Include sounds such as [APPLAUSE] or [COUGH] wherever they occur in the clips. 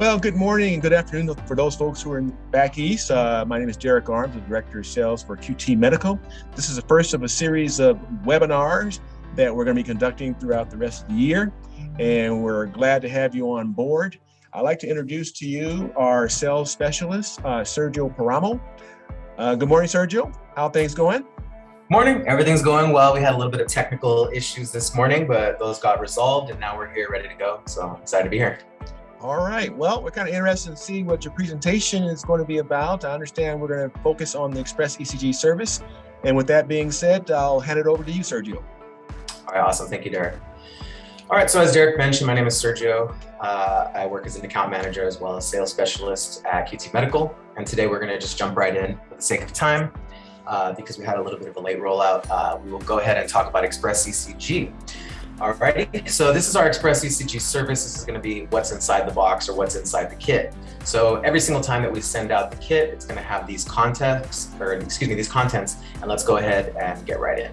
Well, good morning and good afternoon for those folks who are in back east. Uh, my name is Derek Arms, the Director of Sales for QT Medical. This is the first of a series of webinars that we're going to be conducting throughout the rest of the year, and we're glad to have you on board. I'd like to introduce to you our sales specialist, uh, Sergio Paramo. Uh, good morning, Sergio. How things going? Morning. Everything's going well. We had a little bit of technical issues this morning, but those got resolved, and now we're here ready to go. So I'm excited to be here. All right. Well, we're kind of interested in seeing what your presentation is going to be about. I understand we're going to focus on the Express ECG service. And with that being said, I'll hand it over to you, Sergio. All right. Awesome. Thank you, Derek. All right. So as Derek mentioned, my name is Sergio. Uh, I work as an account manager as well as sales specialist at QT Medical. And today we're going to just jump right in for the sake of time. Uh, because we had a little bit of a late rollout, uh, we will go ahead and talk about Express ECG. Alrighty, so this is our Express ECG service. This is gonna be what's inside the box or what's inside the kit. So every single time that we send out the kit, it's gonna have these contents, or excuse me, these contents, and let's go ahead and get right in.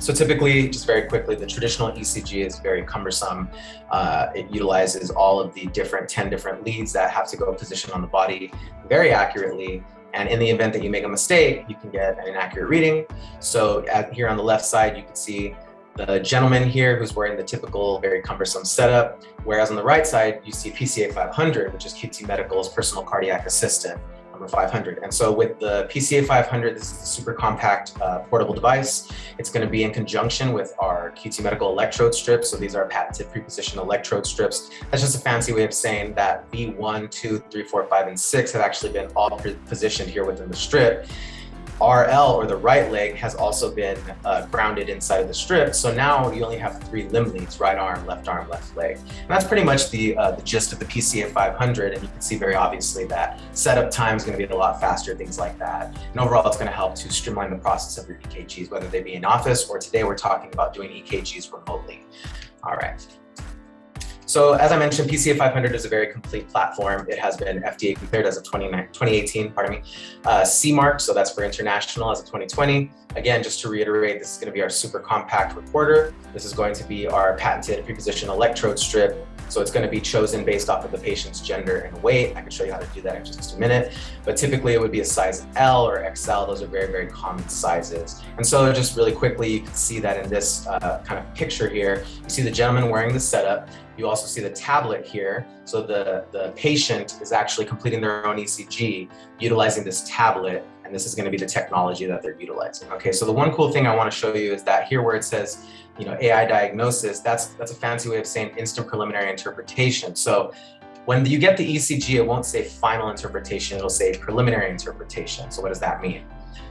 So typically, just very quickly, the traditional ECG is very cumbersome. Uh, it utilizes all of the different 10 different leads that have to go position on the body very accurately. And in the event that you make a mistake, you can get an inaccurate reading. So at, here on the left side, you can see the gentleman here who's wearing the typical very cumbersome setup, whereas on the right side, you see PCA 500, which is QT Medical's personal cardiac assistant, number 500. And so with the PCA 500, this is the super compact uh, portable device. It's gonna be in conjunction with our QT Medical electrode strips. So these are patented prepositioned electrode strips. That's just a fancy way of saying that V1, 2, 3, 4, 5, and 6 have actually been all positioned here within the strip. RL or the right leg has also been uh, grounded inside of the strip. So now you only have three limb leads, right arm, left arm, left leg. And that's pretty much the, uh, the gist of the PCA 500. And you can see very obviously that setup time is going to be a lot faster, things like that. And overall, it's going to help to streamline the process of your EKGs, whether they be in office or today we're talking about doing EKGs remotely. All right. So as I mentioned, PCA 500 is a very complete platform. It has been FDA cleared as of 2018, pardon me, uh, C mark, so that's for international as of 2020. Again, just to reiterate, this is gonna be our super compact recorder. This is going to be our patented preposition electrode strip. So it's gonna be chosen based off of the patient's gender and weight. I can show you how to do that in just a minute. But typically it would be a size L or XL. Those are very, very common sizes. And so just really quickly, you can see that in this uh, kind of picture here, you see the gentleman wearing the setup. You also see the tablet here. So the, the patient is actually completing their own ECG utilizing this tablet and this is going to be the technology that they're utilizing. Okay, so the one cool thing I want to show you is that here where it says, you know, AI diagnosis, that's that's a fancy way of saying instant preliminary interpretation. So when you get the ECG, it won't say final interpretation, it'll say preliminary interpretation. So what does that mean?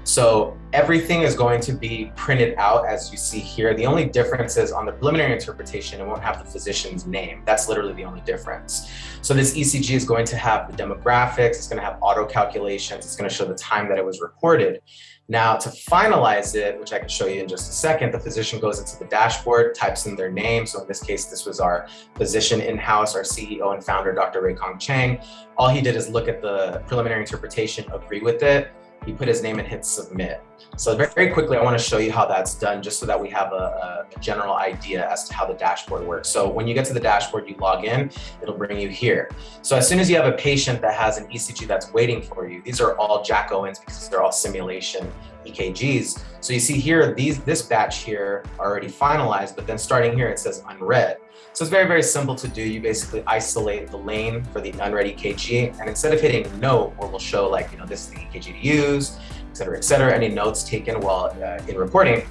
So everything is going to be printed out as you see here. The only difference is on the preliminary interpretation, it won't have the physician's name. That's literally the only difference. So this ECG is going to have the demographics, it's gonna have auto calculations, it's gonna show the time that it was recorded. Now to finalize it, which I can show you in just a second, the physician goes into the dashboard, types in their name. So in this case, this was our physician in-house, our CEO and founder, Dr. Ruey-Kang Chang. All he did is look at the preliminary interpretation, agree with it, he put his name and hit submit. So very, quickly, I want to show you how that's done just so that we have a, a, general idea as to how the dashboard works. So when you get to the dashboard, you log in, it'll bring you here. So as soon as you have a patient that has an ECG that's waiting for you, these are all Jack Owens because they're all simulation EKGs. So you see here, these this batch here already finalized, but then starting here, it says unread. So it's very, very simple to do. You basically isolate the lane for the unready EKG, and instead of hitting note, where we'll show like, you know, this is the EKG to use, et cetera, et cetera, any notes taken while uh, in recording,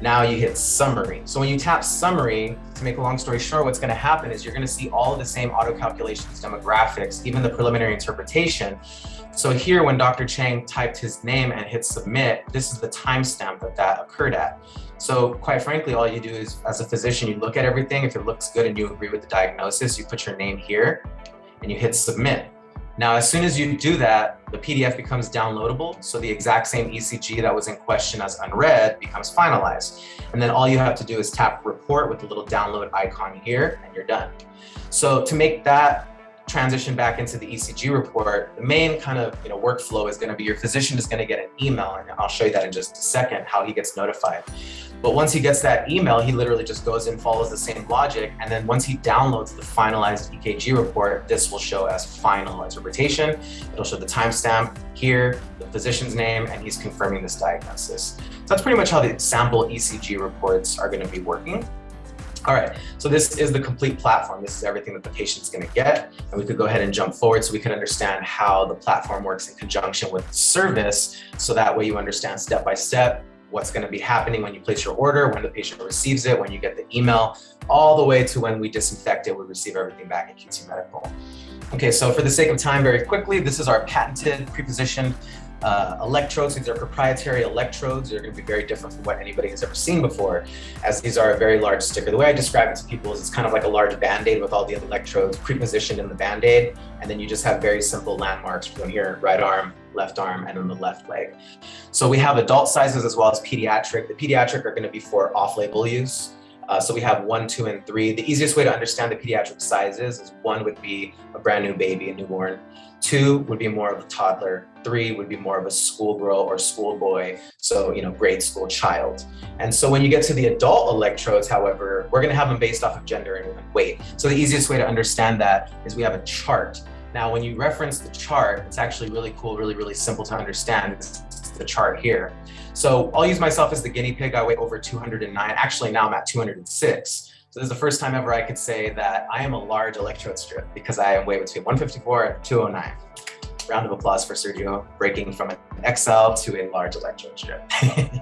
now you hit summary. So when you tap summary, to make a long story short, what's gonna happen is you're gonna see all of the same auto calculations, demographics, even the preliminary interpretation. So here, when Dr. Chang typed his name and hit submit, this is the timestamp that that occurred at. So quite frankly, all you do is, as a physician, you look at everything. If it looks good and you agree with the diagnosis, you put your name here and you hit submit. Now, as soon as you do that, the PDF becomes downloadable. So the exact same ECG that was in question as unread becomes finalized. And then all you have to do is tap report with the little download icon here and you're done. So to make that transition back into the ECG report, the main kind of you know workflow is going to be your physician is going to get an email, and I'll show you that in just a second how he gets notified. But once he gets that email, he literally just goes and follows the same logic, and then once he downloads the finalized EKG report, this will show as final interpretation. It'll show the timestamp here, the physician's name, and he's confirming this diagnosis. So that's pretty much how the sample ECG reports are going to be working. All right, so this is the complete platform. This is everything that the patient's gonna get. And we could go ahead and jump forward so we can understand how the platform works in conjunction with service. So that way you understand step by step what's gonna be happening when you place your order, when the patient receives it, when you get the email, all the way to when we disinfect it, we receive everything back at QT Medical. Okay, so for the sake of time, very quickly, this is our patented pre-positioned uh, electrodes. These are proprietary electrodes. They're going to be very different from what anybody has ever seen before, as these are a very large sticker. The way I describe it to people is it's kind of like a large band-aid with all the electrodes pre-positioned in the band-aid, and then you just have very simple landmarks from here, right arm, left arm, and then the left leg. So we have adult sizes as well as pediatric. The pediatric are going to be for off-label use. Uh, so we have one, two, and three. The easiest way to understand the pediatric sizes is one would be a brand new baby, a newborn. Two would be more of a toddler. Three would be more of a schoolgirl or schoolboy, so you know, grade school child. And so when you get to the adult electrodes, however, we're going to have them based off of gender and weight. So the easiest way to understand that is we have a chart. Now, when you reference the chart, it's actually really cool, really, really simple to understand. It's the chart here. So I'll use myself as the guinea pig. I weigh over 209. Actually, now I'm at 206. So this is the first time ever I could say that I am a large electrode strip because I am weigh between 154 and 209 round of applause for Sergio breaking from an XL to a large electrode strip. [LAUGHS]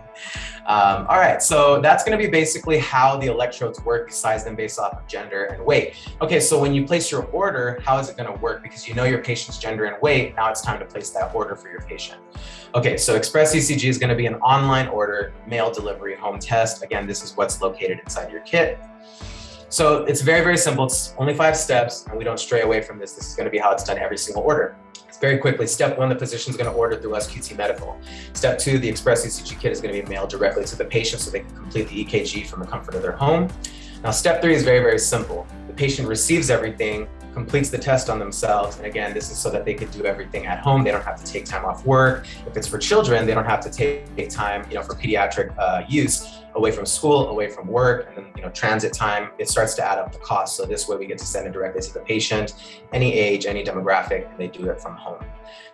um, all right, so that's gonna be basically how the electrodes work, size them based off of gender and weight. Okay, so when you place your order, how is it gonna work? Because you know your patient's gender and weight, now it's time to place that order for your patient. Okay, so Express ECG is gonna be an online order, mail delivery, home test. Again, this is what's located inside your kit. So it's very, very simple. It's only five steps and we don't stray away from this. This is gonna be how it's done every single order. Very quickly, step one, the physician is going to order through us QT Medical. Step two, the Express ECG kit is going to be mailed directly to the patient so they can complete the EKG from the comfort of their home. Now, step three is very, very simple. The patient receives everything, completes the test on themselves. And again, this is so that they can do everything at home. They don't have to take time off work. If it's for children, they don't have to take time, you know, for pediatric uh, use away from school, away from work, and then you know transit time, it starts to add up the cost. So this way we get to send it directly to the patient, any age, any demographic, and they do it from home.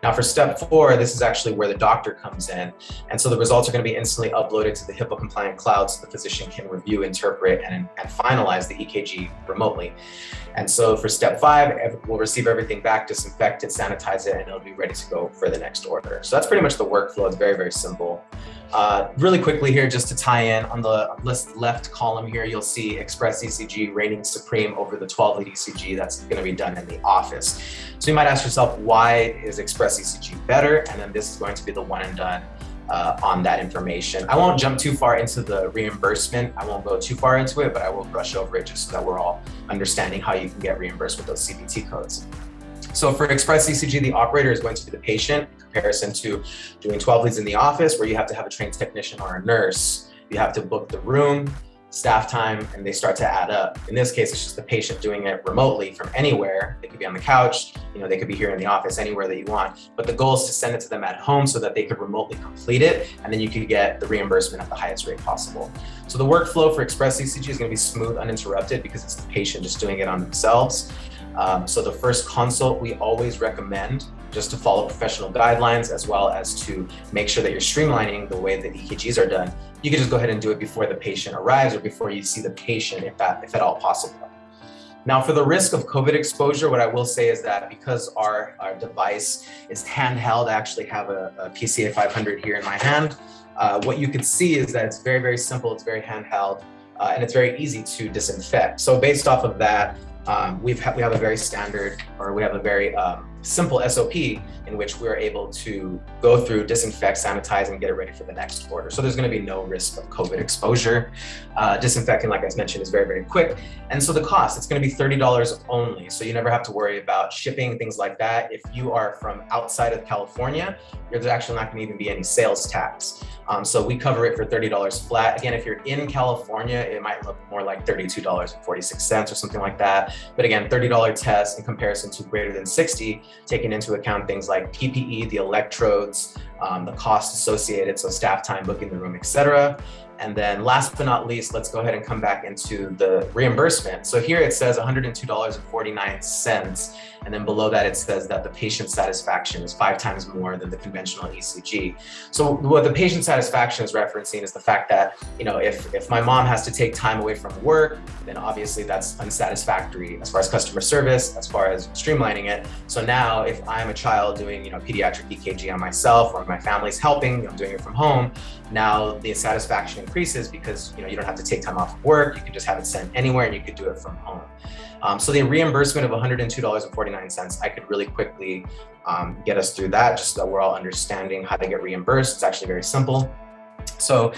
Now for step four, this is actually where the doctor comes in. And so the results are gonna be instantly uploaded to the HIPAA compliant cloud so the physician can review, interpret, and, and finalize the EKG remotely. And so for step five, we'll receive everything back, disinfect it, sanitize it, and it'll be ready to go for the next order. So that's pretty much the workflow. It's very, very simple. Uh, really quickly here, just to tie in, on the list left column here, you'll see Express ECG reigning supreme over the 12 lead ECG that's going to be done in the office. So you might ask yourself, why is Express ECG better? And then this is going to be the one and done uh, on that information. I won't jump too far into the reimbursement. I won't go too far into it, but I will brush over it just so that we're all understanding how you can get reimbursed with those CPT codes. So for Express ECG, the operator is going to be the patient comparison to doing 12 leads in the office where you have to have a trained technician or a nurse. You have to book the room, staff time, and they start to add up. In this case, it's just the patient doing it remotely from anywhere. They could be on the couch, you know, they could be here in the office, anywhere that you want. But the goal is to send it to them at home so that they could remotely complete it, and then you could get the reimbursement at the highest rate possible. So the workflow for Express ECG is gonna be smooth, uninterrupted, because it's the patient just doing it on themselves. Um, so the first consult we always recommend just to follow professional guidelines as well as to make sure that you're streamlining the way that EKGs are done. You can just go ahead and do it before the patient arrives or before you see the patient if that if at all possible. Now for the risk of COVID exposure, what I will say is that because our, our device is handheld, I actually have a, a PCA 500 here in my hand. Uh, what you can see is that it's very, very simple. It's very handheld uh, and it's very easy to disinfect. So based off of that, um, we've we have a very standard, or we have a very um, simple SOP in which we're able to go through, disinfect, sanitize, and get it ready for the next order. So there's going to be no risk of COVID exposure. Uh, disinfecting, like I mentioned, is very, very quick. And so the cost, it's going to be $30 only. So you never have to worry about shipping, things like that. If you are from outside of California, there's actually not going to even be any sales tax. Um, so we cover it for $30 flat. Again, if you're in California, it might look more like $32.46 or something like that. But again, $30 test in comparison to greater than 60, taking into account things like PPE, the electrodes, um, the cost associated, so staff time, booking the room, etc. And then last but not least, let's go ahead and come back into the reimbursement. So here it says $102.49. And then below that, it says that the patient satisfaction is five times more than the conventional ECG. So what the patient satisfaction is referencing is the fact that, you know, if, if my mom has to take time away from work, then obviously that's unsatisfactory as far as customer service, as far as streamlining it. So now if I'm a child doing, you know, pediatric EKG on myself or my family's helping, I'm doing it from home, now the satisfaction increases because, you know, you don't have to take time off of work. You can just have it sent anywhere and you could do it from home. Um, so the reimbursement of $102.49, I could really quickly um, get us through that just so that we're all understanding how to get reimbursed. It's actually very simple. So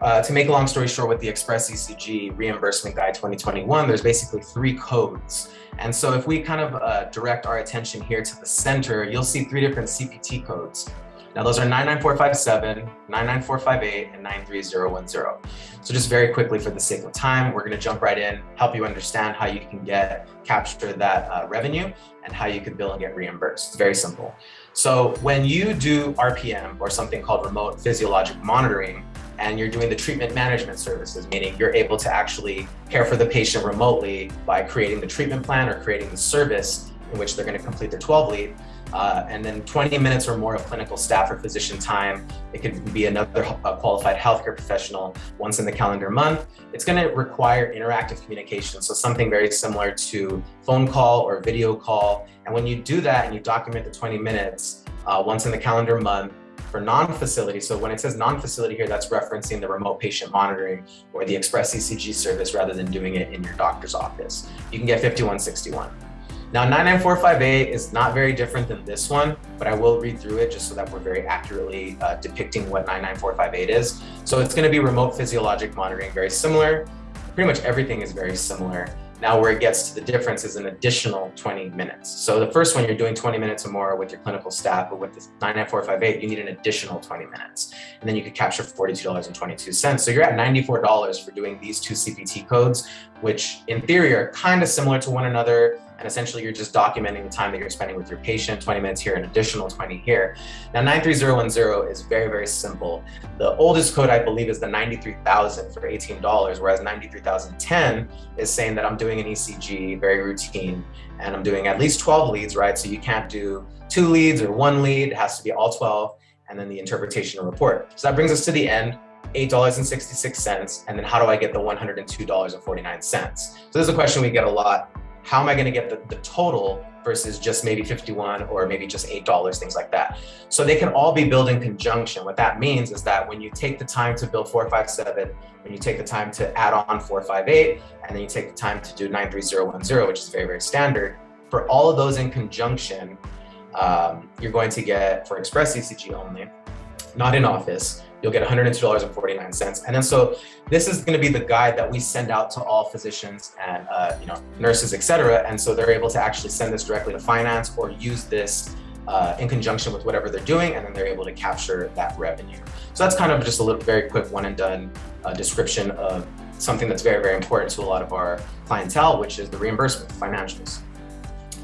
uh, to make a long story short, with the Express ECG Reimbursement Guide 2021, there's basically three codes. And so if we kind of uh, direct our attention here to the center, you'll see three different CPT codes. Now those are 99457, 99458, and 93010. So just very quickly for the sake of time, we're gonna jump right in, help you understand how you can get, capture that uh, revenue and how you can bill and get reimbursed. It's very simple. So when you do RPM or something called remote physiologic monitoring, and you're doing the treatment management services, meaning you're able to actually care for the patient remotely by creating the treatment plan or creating the service in which they're going to complete their 12 lead, uh, and then 20 minutes or more of clinical staff or physician time. It could be another qualified healthcare professional once in the calendar month. It's going to require interactive communication. So something very similar to phone call or video call. And when you do that and you document the 20 minutes uh, once in the calendar month, for non-facility, so when it says non-facility here, that's referencing the remote patient monitoring or the express ECG service rather than doing it in your doctor's office. You can get 5161. Now 99458 is not very different than this one, but I will read through it just so that we're very accurately uh, depicting what 99458 is. So it's gonna be remote physiologic monitoring, very similar. Pretty much everything is very similar. Now where it gets to the difference is an additional 20 minutes. So the first one, you're doing 20 minutes or more with your clinical staff, but with the 99458, you need an additional 20 minutes. And then you could capture $42.22. So you're at $94 for doing these two CPT codes, which in theory are kind of similar to one another. And essentially you're just documenting the time that you're spending with your patient, 20 minutes here, an additional 20 here. Now 93010 is very, very simple. The oldest code I believe is the 93,000 for $18, whereas 93,010 is saying that I'm doing an ECG, very routine, and I'm doing at least 12 leads, right? So you can't do two leads or one lead, it has to be all 12, and then the interpretation report. So that brings us to the end. $8.66, and then how do I get the $102.49? So this is a question we get a lot how am I going to get the, the total versus just maybe 51 or maybe just $8, things like that. So they can all be billed in conjunction. What that means is that when you take the time to build 457, when you take the time to add on 458, and then you take the time to do 93010, which is very, very standard, for all of those in conjunction, um, you're going to get, for Express ECG only, not in office, you'll get $102.49. And then so this is going to be the guide that we send out to all physicians and uh, you know nurses, etc. And so they're able to actually send this directly to finance or use this uh, in conjunction with whatever they're doing, and then they're able to capture that revenue. So that's kind of just a little very quick one and done uh, description of something that's very, very important to a lot of our clientele, which is the reimbursement financials.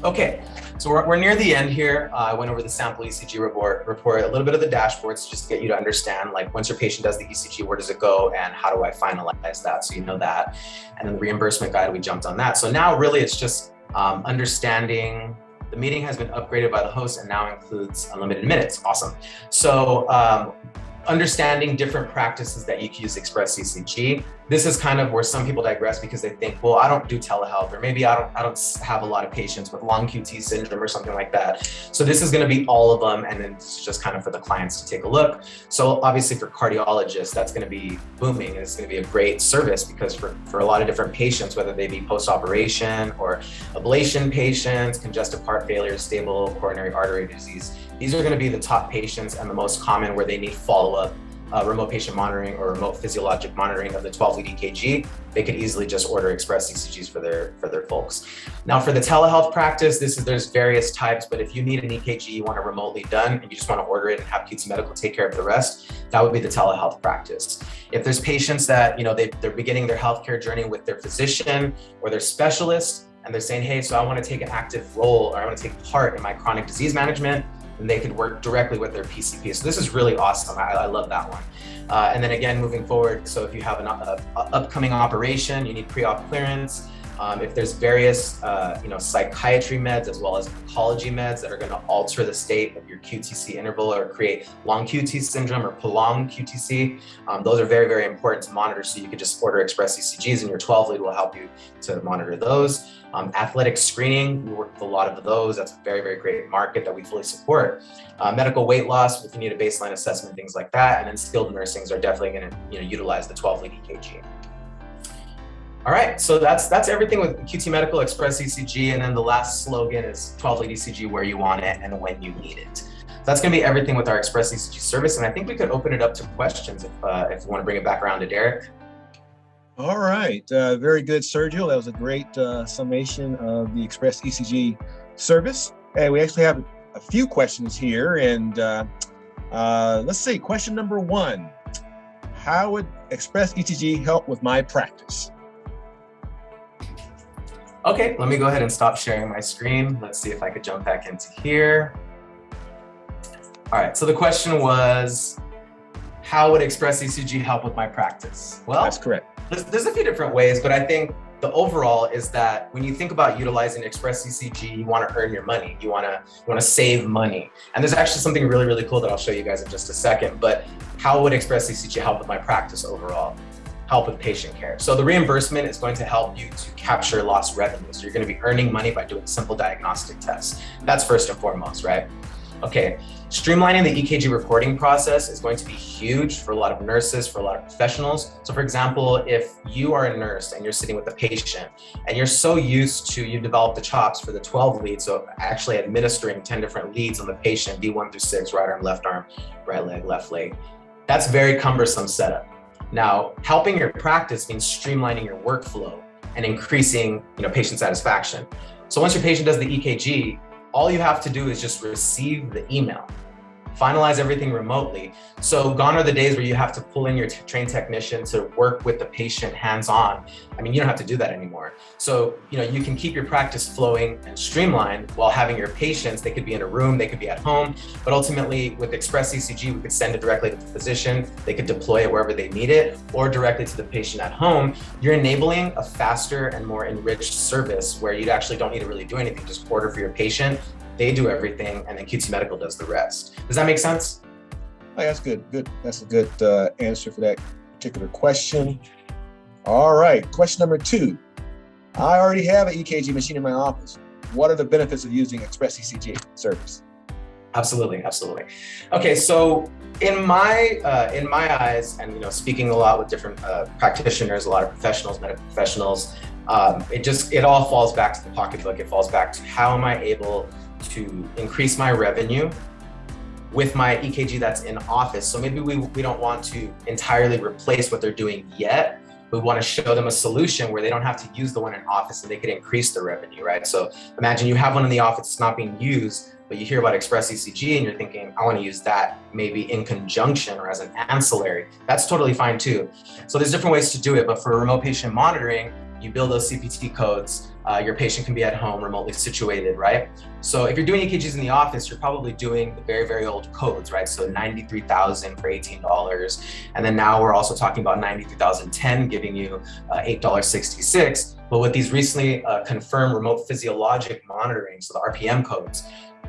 Okay, so we're, we're near the end here. Uh, I went over the sample ECG report, report, a little bit of the dashboards just to get you to understand, like once your patient does the ECG, where does it go and how do I finalize that? So you know that. And then the reimbursement guide, we jumped on that. So now really it's just um, understanding the meeting has been upgraded by the host and now includes unlimited minutes. Awesome. So um, understanding different practices that you can use Express ECG. This is kind of where some people digress because they think, well, I don't do telehealth, or maybe I don't, I don't have a lot of patients with long QT syndrome or something like that. So this is going to be all of them, and then it's just kind of for the clients to take a look. So obviously for cardiologists, that's going to be booming, and it's going to be a great service because for, for a lot of different patients, whether they be post-operation or ablation patients, congestive heart failure, stable coronary artery disease, these are going to be the top patients and the most common where they need follow-up uh, remote patient monitoring or remote physiologic monitoring of the 12 lead EKG, they could easily just order express ECGs for their for their folks. Now for the telehealth practice, this is there's various types, but if you need an EKG you want it remotely done and you just want to order it and have QT Medical take care of the rest, that would be the telehealth practice. If there's patients that you know they, they're beginning their healthcare journey with their physician or their specialist, and they're saying, hey, so I want to take an active role or I want to take part in my chronic disease management and they could work directly with their PCP. So this is really awesome. I, I love that one. Uh, and then again, moving forward, so if you have an a upcoming operation, you need pre-op clearance, um, if there's various, uh, you know, psychiatry meds as well as oncology meds that are going to alter the state of your QTC interval or create long QT syndrome or prolonged QTC, um, those are very, very important to monitor. So you could just order express ECGs and your 12 lead will help you to monitor those. Um, athletic screening, we work with a lot of those. That's a very, very great market that we fully support. Uh, medical weight loss, if you need a baseline assessment, things like that. And then skilled nursings are definitely going to you know, utilize the 12 lead EKG. All right, so that's that's everything with QT Medical Express ECG, and then the last slogan is 12 lead ECG where you want it and when you need it. So that's going to be everything with our Express ECG service, and I think we could open it up to questions if uh, if you want to bring it back around to Derek. All right, uh, very good, Sergio. That was a great uh, summation of the Express ECG service. Hey, we actually have a few questions here, and uh, uh, let's see. Question number one: How would Express ECG help with my practice? Okay, let me go ahead and stop sharing my screen. Let's see if I could jump back into here. All right, so the question was, how would Express ECG help with my practice? Well, that's correct. There's, there's a few different ways, but I think the overall is that when you think about utilizing Express ECG, you want to earn your money. You want to you want to save money. And there's actually something really, really cool that I'll show you guys in just a second. But how would Express ECG help with my practice overall? Help with patient care. So the reimbursement is going to help you to capture lost revenue. So you're going to be earning money by doing simple diagnostic tests. That's first and foremost, right? Okay, streamlining the EKG recording process is going to be huge for a lot of nurses, for a lot of professionals. So for example, if you are a nurse and you're sitting with a patient and you're so used to, you develop the chops for the 12 leads, so actually administering 10 different leads on the patient, V1 through six, right arm, left arm, right leg, left leg. That's very cumbersome setup. Now, helping your practice means streamlining your workflow and increasing you know, patient satisfaction. So once your patient does the EKG, all you have to do is just receive the email finalize everything remotely. So gone are the days where you have to pull in your trained technician to work with the patient hands-on. I mean, you don't have to do that anymore. So, you know, you can keep your practice flowing and streamlined while having your patients, they could be in a room, they could be at home, but ultimately with Express ECG, we could send it directly to the physician, they could deploy it wherever they need it, or directly to the patient at home. You're enabling a faster and more enriched service where you actually don't need to really do anything, just order for your patient they do everything, and then QT Medical does the rest. Does that make sense? Oh, that's good. Good. That's a good uh, answer for that particular question. All right. Question number two. I already have an EKG machine in my office. What are the benefits of using Express ECG service? Absolutely, absolutely. Okay, so in my uh, in my eyes, and you know, speaking a lot with different uh, practitioners, a lot of professionals, medical professionals, um, it just it all falls back to the pocketbook. It falls back to how am I able to increase my revenue with my EKG that's in office. So maybe we, we don't want to entirely replace what they're doing yet. We want to show them a solution where they don't have to use the one in office and they could increase their revenue, right? So imagine you have one in the office, it's not being used, but you hear about Express ECG and you're thinking, I want to use that maybe in conjunction or as an ancillary. That's totally fine too. So there's different ways to do it, but for remote patient monitoring, you build those CPT codes, uh, your patient can be at home remotely situated, right? So if you're doing EKGs in the office, you're probably doing the very, very old codes, right? So 93,000 for $18. And then now we're also talking about 93,010 giving you uh, $8.66. But with these recently uh, confirmed remote physiologic monitoring, so the RPM codes,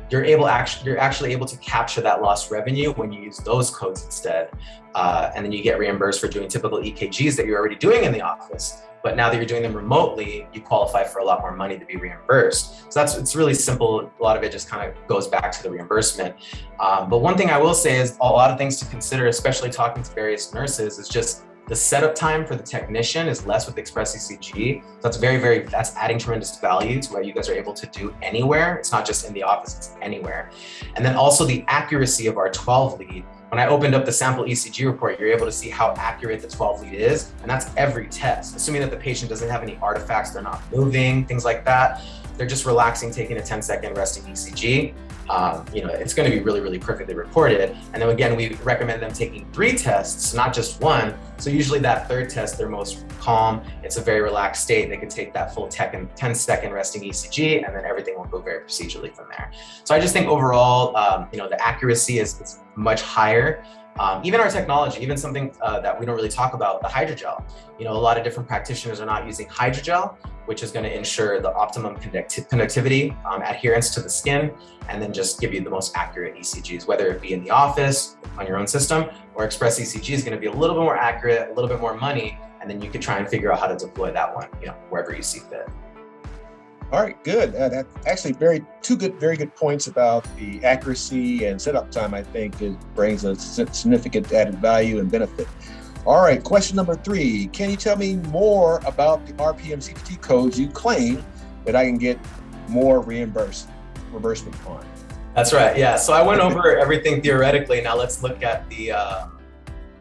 you're able actually you're actually able to capture that lost revenue when you use those codes instead, uh, and then you get reimbursed for doing typical EKGs that you're already doing in the office. But now that you're doing them remotely, you qualify for a lot more money to be reimbursed. So that's it's really simple. A lot of it just kind of goes back to the reimbursement. Um, but one thing I will say is a lot of things to consider, especially talking to various nurses, is just the setup time for the technician is less with Express ECG. So that's very, very, that's adding tremendous value to what you guys are able to do anywhere. It's not just in the office, it's anywhere. And then also the accuracy of our 12 lead. When I opened up the sample ECG report, you're able to see how accurate the 12 lead is. And that's every test, assuming that the patient doesn't have any artifacts, they're not moving, things like that. They're just relaxing, taking a 10 second resting ECG um, you know, it's going to be really, really perfectly reported. And then again, we recommend them taking three tests, not just one. So usually that third test, they're most calm. It's a very relaxed state. They can take that full 10 second resting ECG and then everything will go very procedurally from there. So I just think overall, um, you know, the accuracy is, is much higher. Um, even our technology, even something uh, that we don't really talk about, the hydrogel. You know, a lot of different practitioners are not using hydrogel, which is going to ensure the optimum conductivity, um, adherence to the skin, and then just give you the most accurate ECGs, whether it be in the office, on your own system, or Express ECG is going to be a little bit more accurate, a little bit more money, and then you can try and figure out how to deploy that one, you know, wherever you see fit. All right, good. Uh, that actually very two good, very good points about the accuracy and setup time. I think it brings a significant added value and benefit. All right, question number three. Can you tell me more about the RPM CPT codes you claim that I can get more reimbursed reimbursement on? That's right. Yeah. So I went over everything theoretically. Now let's look at the. Uh,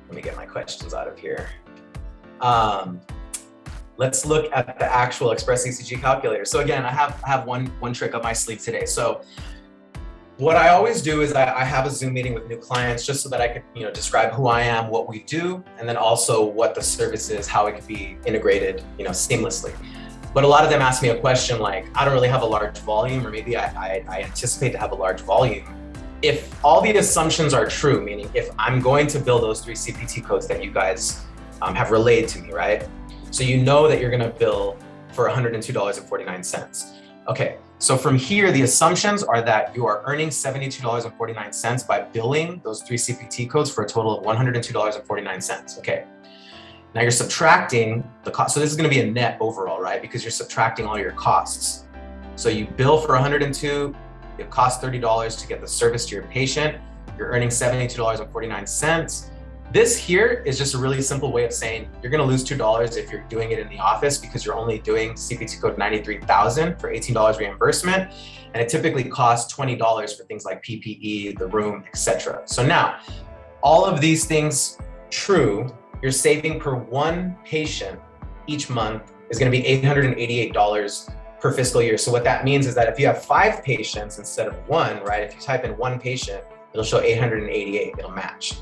let me get my questions out of here. Um, let's look at the actual Express ECG calculator. So again, I have I have one one trick up my sleeve today. So what I always do is I, I, have a Zoom meeting with new clients just so that I can, you know, describe who I am, what we do, and then also what the service is, how it can be integrated, you know, seamlessly. But a lot of them ask me a question like, I don't really have a large volume, or maybe I, I, I anticipate to have a large volume. If all the assumptions are true, meaning if I'm going to build those three CPT codes that you guys um, have relayed to me, right? So you know that you're gonna bill for $102.49. Okay, so from here, the assumptions are that you are earning $72.49 by billing those three CPT codes for a total of $102.49, okay? Now you're subtracting the cost. So this is gonna be a net overall, right? Because you're subtracting all your costs. So you bill for 102, it costs $30 to get the service to your patient. You're earning $72.49. This here is just a really simple way of saying you're going to lose $2 if you're doing it in the office because you're only doing CPT code 93,000 for $18 reimbursement. And it typically costs $20 for things like PPE, the room, etc. So now all of these things true, you're saving per one patient each month is going to be $888 per fiscal year. So what that means is that if you have five patients instead of one, right? If you type in one patient, it'll show 888, it'll match.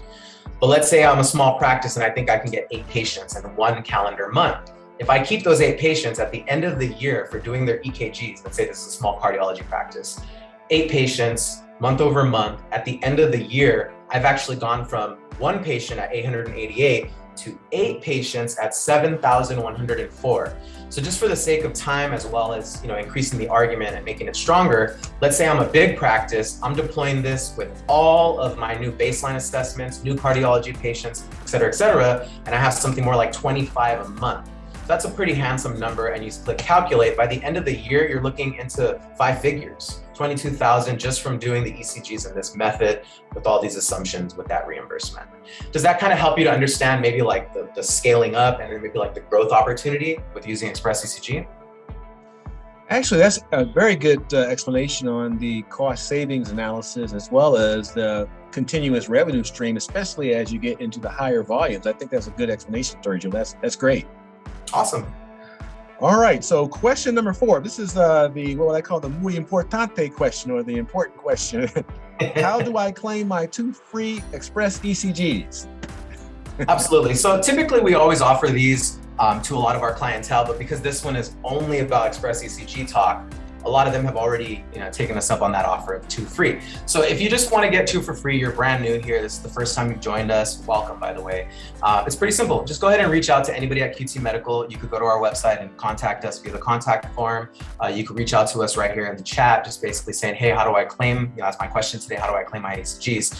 But let's say I'm a small practice and I think I can get eight patients in one calendar month. If I keep those eight patients at the end of the year for doing their EKGs, let's say this is a small cardiology practice, eight patients month over month, at the end of the year, I've actually gone from one patient at 888 to eight patients at 7,104. So just for the sake of time, as well as you know increasing the argument and making it stronger, let's say I'm a big practice, I'm deploying this with all of my new baseline assessments, new cardiology patients, et cetera, et cetera, and I have something more like 25 a month. That's a pretty handsome number and you click calculate, by the end of the year, you're looking into five figures. 22,000 just from doing the ECGs in this method with all these assumptions with that reimbursement. Does that kind of help you to understand maybe like the, the scaling up and then maybe like the growth opportunity with using Express ECG? Actually, that's a very good uh, explanation on the cost savings analysis as well as the continuous revenue stream, especially as you get into the higher volumes. I think that's a good explanation, Sergio. That's that's great. Awesome. All right, so question number four. This is uh, the what I call the muy importante question or the important question. [LAUGHS] How do I claim my two free Express ECGs? [LAUGHS] Absolutely. So typically we always offer these um, to a lot of our clientele, but because this one is only about Express ECG talk, a lot of them have already you know, taken us up on that offer of two free. So if you just want to get two for free, you're brand new here, this is the first time you've joined us, welcome by the way. Uh, it's pretty simple. Just go ahead and reach out to anybody at QT Medical. You could go to our website and contact us via the contact form. Uh, you could reach out to us right here in the chat, just basically saying, hey, how do I claim, you know, that's my question today, how do I claim my ECGs?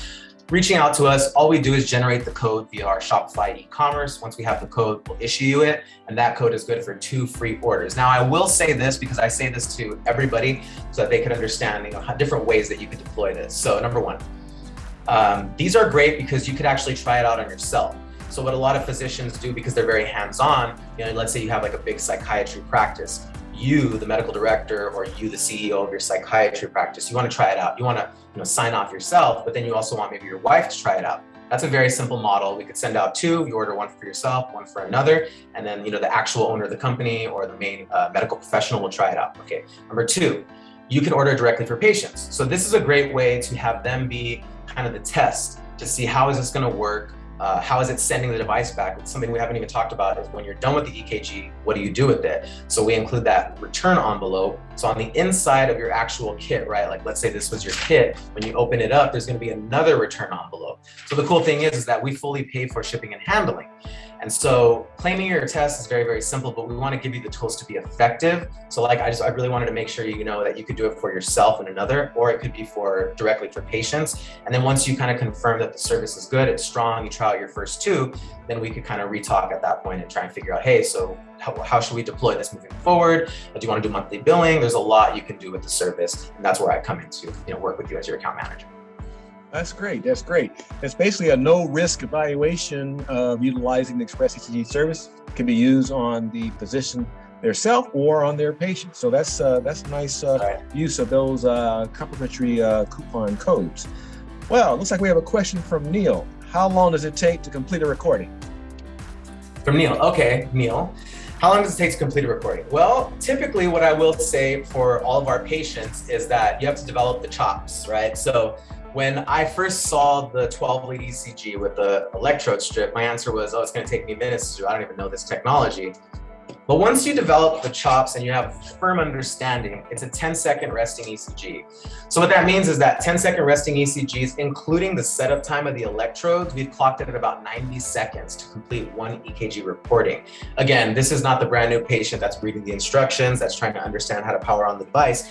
Reaching out to us, all we do is generate the code via our Shopify e-commerce. Once we have the code, we'll issue you it, and that code is good for two free orders. Now, I will say this because I say this to everybody so that they can understand you know, different ways that you can deploy this. So number one, um, these are great because you could actually try it out on yourself. So what a lot of physicians do because they're very hands-on, you know, let's say you have like a big psychiatry practice, you, the medical director, or you, the CEO of your psychiatry practice, you want to try it out. You want to you know, sign off yourself, but then you also want maybe your wife to try it out. That's a very simple model. We could send out two, you order one for yourself, one for another, and then you know the actual owner of the company or the main uh, medical professional will try it out. Okay. Number two, you can order directly for patients. So this is a great way to have them be kind of the test to see how is this going to work uh, how is it sending the device back? Something we haven't even talked about is when you're done with the EKG, what do you do with it? So we include that return envelope. So on the inside of your actual kit, right? Like let's say this was your kit, when you open it up, there's gonna be another return envelope. So the cool thing is, is that we fully pay for shipping and handling. And so claiming your test is very, very simple, but we want to give you the tools to be effective. So like, I just, I really wanted to make sure you know that you could do it for yourself and another, or it could be for directly for patients. And then once you kind of confirm that the service is good, it's strong, you try out your first two, then we could kind of retalk at that point and try and figure out, hey, so how, how should we deploy this moving forward? Do you want to do monthly billing? There's a lot you can do with the service. And that's where I come into, you know, work with you as your account manager. That's great. That's great. It's basically a no risk evaluation of utilizing the Express ECG service. It can be used on the physician themselves or on their patient. So that's uh, that's a nice uh, right. use of those uh, complimentary uh, coupon codes. Well, looks like we have a question from Neil. How long does it take to complete a recording? From Neil. Okay, Neil. How long does it take to complete a recording? Well, typically what I will say for all of our patients is that you have to develop the chops, right? So when I first saw the 12 lead ECG with the electrode strip, my answer was, oh, it's going to take me minutes to do. I don't even know this technology. But once you develop the chops and you have firm understanding, it's a 10 second resting ECG. So what that means is that 10 second resting ECGs, including the setup time of the electrodes, we've clocked it at about 90 seconds to complete one EKG reporting. Again, this is not the brand new patient that's reading the instructions, that's trying to understand how to power on the device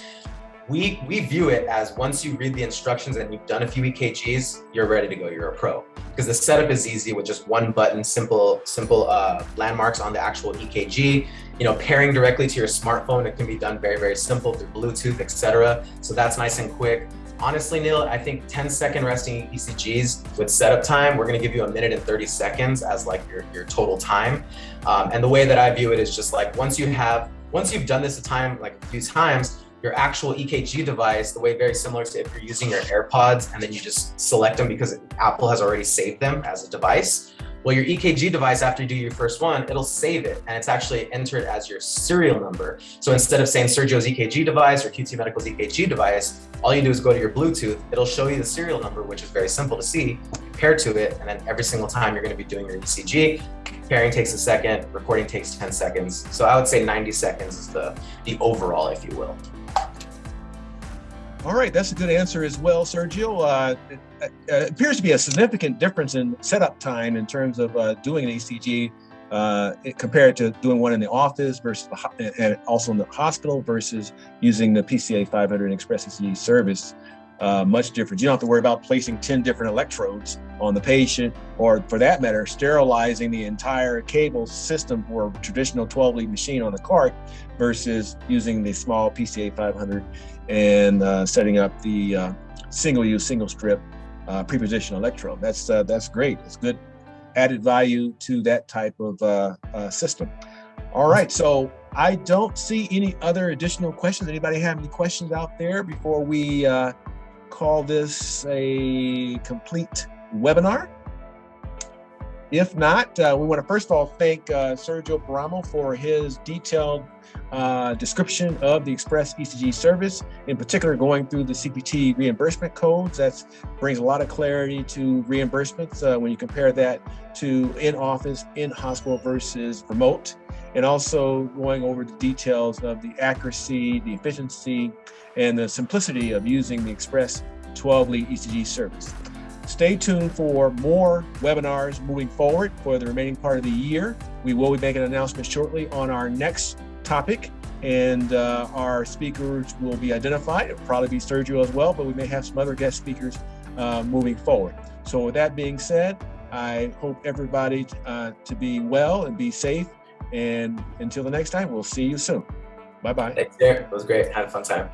we we view it as once you read the instructions and you've done a few EKGs, you're ready to go. You're a pro because the setup is easy with just one button, simple simple uh, landmarks on the actual EKG. You know, pairing directly to your smartphone, it can be done very very simple through Bluetooth, etc. So that's nice and quick. Honestly, Neil, I think 10 second resting ECGs with setup time, we're gonna give you a minute and 30 seconds as like your, your total time. Um, and the way that I view it is just like once you have, once you've done this a time, like a few times, your actual EKG device the way very similar to if you're using your AirPods and then you just select them because Apple has already saved them as a device. Well, your EKG device, after you do your first one, it'll save it and it's actually entered as your serial number. So instead of saying Sergio's EKG device or QT Medical's EKG device, all you do is go to your Bluetooth, it'll show you the serial number, which is very simple to see, pair to it, and then every single time you're gonna be doing your ECG, pairing takes a second, recording takes 10 seconds. So I would say 90 seconds is the, the overall, if you will. All right, that's a good answer as well, Sergio. Uh, it, uh, it, appears to be a significant difference in setup time in terms of uh, doing an ECG uh, compared to doing one in the office versus the, and also in the hospital versus using the PCA 500 Express ECG service. Uh, much different. You don't have to worry about placing 10 different electrodes on the patient, or for that matter, sterilizing the entire cable system for a traditional 12 lead machine on a cart versus using the small PCA 500 and uh, setting up the uh, single-use, single-strip uh, preposition electrode. That's uh, that's great. It's good added value to that type of uh, system. All right, so I don't see any other additional questions. Anybody have any questions out there before we call this a complete webinar? If not, uh, we want to first of all thank uh, Sergio Paramo for his detailed uh, description of the Express ECG service, in particular going through the CPT reimbursement codes. That brings a lot of clarity to reimbursements uh, when you compare that to in-office, in-hospital versus remote, and also going over the details of the accuracy, the efficiency, and the simplicity of using the Express 12 lead ECG service. Stay tuned for more webinars moving forward for the remaining part of the year. We will be making an announcement shortly on our next topic and uh, our speakers will be identified. It'll probably be Sergio as well, but we may have some other guest speakers uh, moving forward. So with that being said, I hope everybody uh, to be well and be safe. And until the next time, we'll see you soon. Bye-bye. Thanks, Derek. It was great. Had a fun time.